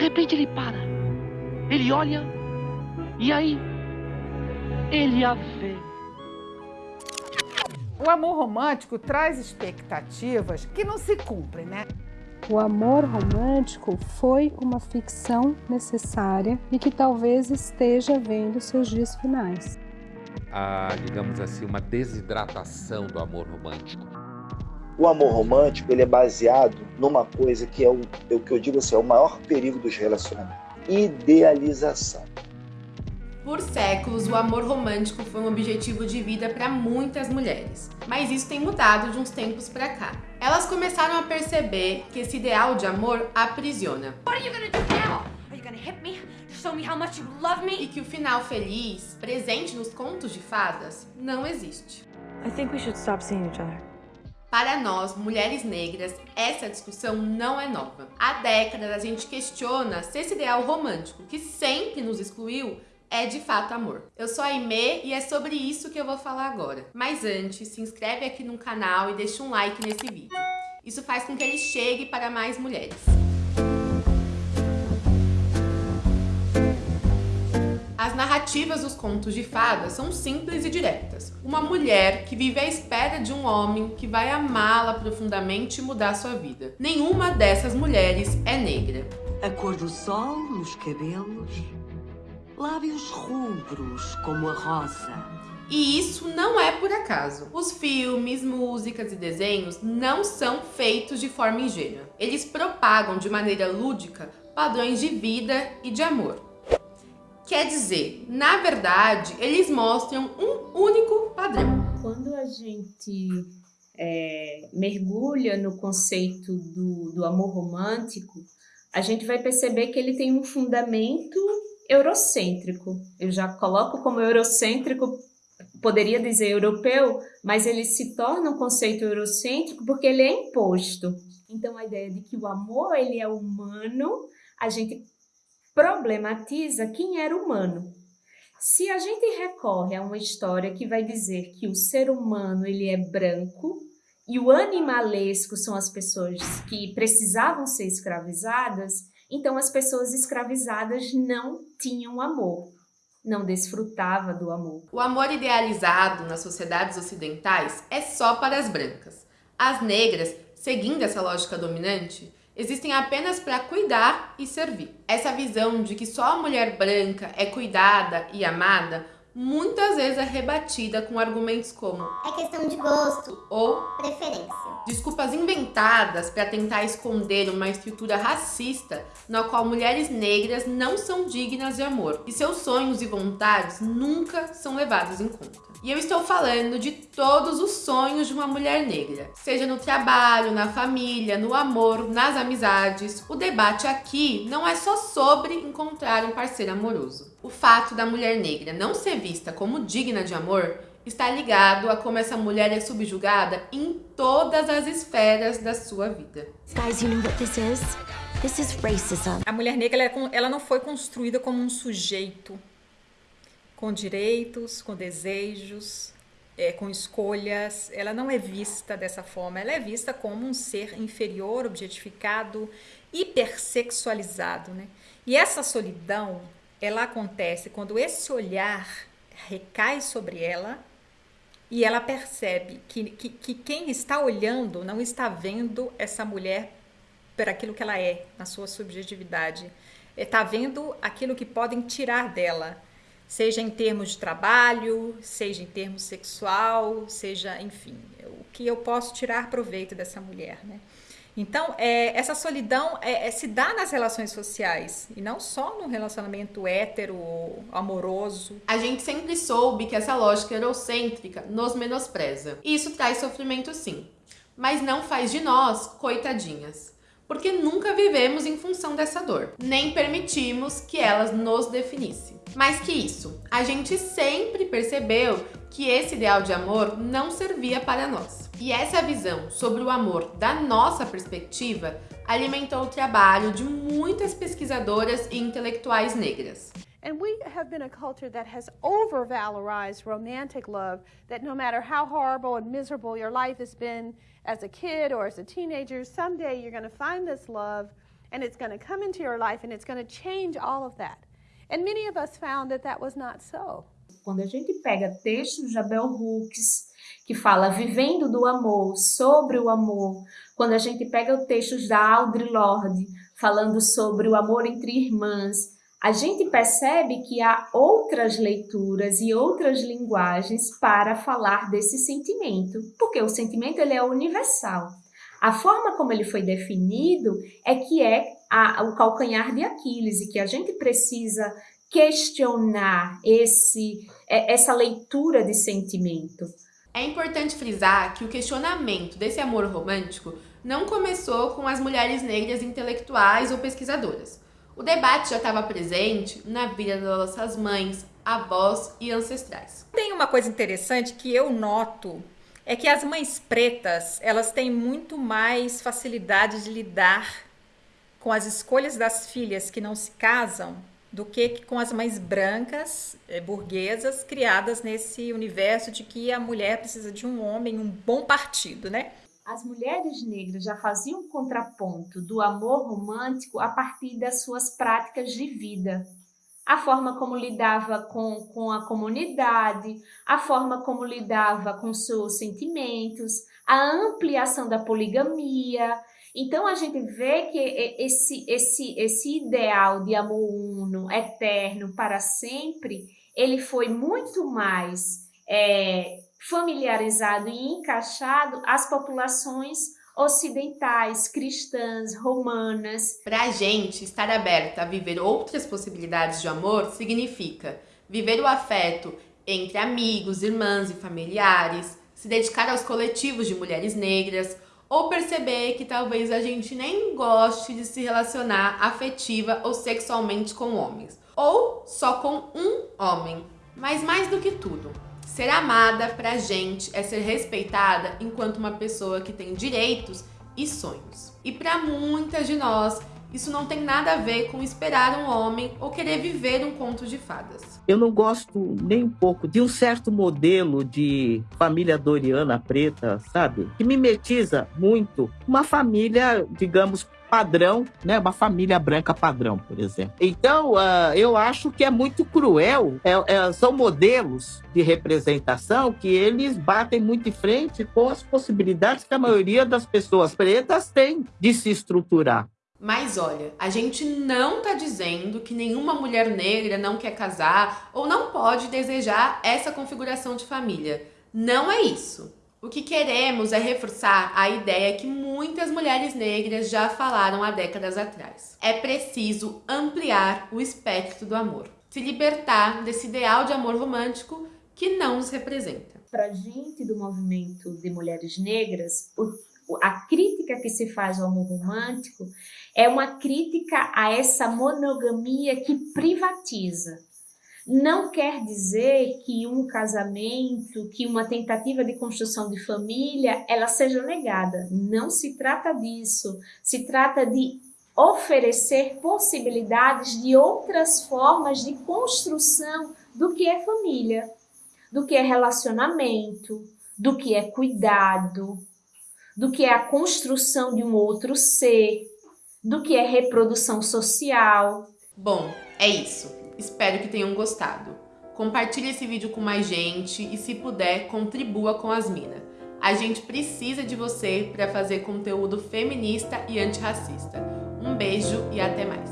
repente ele para. Ele olha e aí ele a vê. O amor romântico traz expectativas que não se cumprem, né? O amor romântico foi uma ficção necessária e que talvez esteja vendo seus dias finais. A, digamos assim, uma desidratação do amor romântico. O amor romântico ele é baseado numa coisa que é o, é o que eu digo assim, é o maior perigo dos relacionamentos: idealização. Por séculos, o amor romântico foi um objetivo de vida para muitas mulheres, mas isso tem mudado de uns tempos para cá. Elas começaram a perceber que esse ideal de amor aprisiona. E que o final feliz, presente nos contos de fadas, não existe. Para nós, mulheres negras, essa discussão não é nova. Há décadas a gente questiona se esse ideal romântico, que sempre nos excluiu, é de fato amor. Eu sou a Aimee e é sobre isso que eu vou falar agora. Mas antes, se inscreve aqui no canal e deixa um like nesse vídeo. Isso faz com que ele chegue para mais mulheres. Narrativas dos contos de fadas são simples e diretas. Uma mulher que vive à espera de um homem que vai amá-la profundamente e mudar sua vida. Nenhuma dessas mulheres é negra. A cor do sol nos cabelos, lábios rubros como a rosa. E isso não é por acaso. Os filmes, músicas e desenhos não são feitos de forma ingênua. Eles propagam de maneira lúdica padrões de vida e de amor. Quer dizer, na verdade, eles mostram um único padrão. Quando a gente é, mergulha no conceito do, do amor romântico, a gente vai perceber que ele tem um fundamento eurocêntrico. Eu já coloco como eurocêntrico, poderia dizer europeu, mas ele se torna um conceito eurocêntrico porque ele é imposto. Então a ideia de que o amor ele é humano, a gente problematiza quem era humano. Se a gente recorre a uma história que vai dizer que o ser humano ele é branco e o animalesco são as pessoas que precisavam ser escravizadas, então as pessoas escravizadas não tinham amor, não desfrutava do amor. O amor idealizado nas sociedades ocidentais é só para as brancas. As negras, seguindo essa lógica dominante, existem apenas para cuidar e servir. Essa visão de que só a mulher branca é cuidada e amada muitas vezes é rebatida com argumentos como é questão de gosto ou preferência. Desculpas inventadas para tentar esconder uma estrutura racista na qual mulheres negras não são dignas de amor e seus sonhos e vontades nunca são levados em conta. E eu estou falando de todos os sonhos de uma mulher negra, seja no trabalho, na família, no amor, nas amizades. O debate aqui não é só sobre encontrar um parceiro amoroso. O fato da mulher negra não ser vista como digna de amor está ligado a como essa mulher é subjugada em todas as esferas da sua vida. Guys, you know what this is? This is racism. A mulher negra ela, ela não foi construída como um sujeito com direitos, com desejos, é, com escolhas. Ela não é vista dessa forma. Ela é vista como um ser inferior, objetificado, hipersexualizado, né? E essa solidão, ela acontece quando esse olhar recai sobre ela e ela percebe que, que, que quem está olhando não está vendo essa mulher por aquilo que ela é, na sua subjetividade. Está vendo aquilo que podem tirar dela, seja em termos de trabalho, seja em termos sexual, seja, enfim, o que eu posso tirar proveito dessa mulher, né? Então, é, essa solidão é, é, se dá nas relações sociais e não só no relacionamento hétero, amoroso. A gente sempre soube que essa lógica eurocêntrica nos menospreza. E isso traz sofrimento sim, mas não faz de nós coitadinhas. Porque nunca vivemos em função dessa dor, nem permitimos que elas nos definissem. Mais que isso, a gente sempre percebeu que esse ideal de amor não servia para nós. E essa visão sobre o amor da nossa perspectiva alimentou o trabalho de muitas pesquisadoras e intelectuais negras. And we have been a culture that has over-valorized romantic love, that no matter how horrible and miserable your life has been as a kid or as a teenager, someday you're going to find this love and it's going to come into your life and it's going to change all of that. And many of us found that that was not so. Quando a gente pega textos de Abel Hooks, que fala vivendo do amor, sobre o amor, quando a gente pega textos da Audre Lorde, falando sobre o amor entre irmãs, a gente percebe que há outras leituras e outras linguagens para falar desse sentimento, porque o sentimento ele é universal. A forma como ele foi definido é que é a, o calcanhar de Aquiles e que a gente precisa questionar esse, é, essa leitura de sentimento. É importante frisar que o questionamento desse amor romântico não começou com as mulheres negras intelectuais ou pesquisadoras. O debate já estava presente na vida das nossas mães, avós e ancestrais. Tem uma coisa interessante que eu noto é que as mães pretas elas têm muito mais facilidade de lidar com as escolhas das filhas que não se casam do que com as mães brancas, eh, burguesas, criadas nesse universo de que a mulher precisa de um homem, um bom partido, né? As mulheres negras já faziam contraponto do amor romântico a partir das suas práticas de vida. A forma como lidava com, com a comunidade, a forma como lidava com seus sentimentos, a ampliação da poligamia, então a gente vê que esse, esse, esse ideal de amor uno, eterno, para sempre, ele foi muito mais é, familiarizado e encaixado às populações ocidentais, cristãs, romanas. Para a gente, estar aberta a viver outras possibilidades de amor significa viver o afeto entre amigos, irmãs e familiares, se dedicar aos coletivos de mulheres negras, ou perceber que talvez a gente nem goste de se relacionar afetiva ou sexualmente com homens, ou só com um homem. Mas mais do que tudo, ser amada pra gente é ser respeitada enquanto uma pessoa que tem direitos e sonhos. E para muitas de nós, isso não tem nada a ver com esperar um homem ou querer viver um conto de fadas. Eu não gosto nem um pouco de um certo modelo de família doriana preta, sabe? Que mimetiza muito uma família, digamos, padrão, né? Uma família branca padrão, por exemplo. Então, uh, eu acho que é muito cruel. É, é, são modelos de representação que eles batem muito em frente com as possibilidades que a maioria das pessoas pretas tem de se estruturar. Mas olha, a gente não tá dizendo que nenhuma mulher negra não quer casar ou não pode desejar essa configuração de família. Não é isso. O que queremos é reforçar a ideia que muitas mulheres negras já falaram há décadas atrás. É preciso ampliar o espectro do amor, se libertar desse ideal de amor romântico que não nos representa. Para gente do movimento de mulheres negras, a crítica que se faz ao amor romântico é uma crítica a essa monogamia que privatiza. Não quer dizer que um casamento, que uma tentativa de construção de família, ela seja negada. Não se trata disso. Se trata de oferecer possibilidades de outras formas de construção do que é família, do que é relacionamento, do que é cuidado, do que é a construção de um outro ser, do que é reprodução social. Bom, é isso. Espero que tenham gostado. Compartilhe esse vídeo com mais gente e, se puder, contribua com as minas. A gente precisa de você para fazer conteúdo feminista e antirracista. Um beijo e até mais.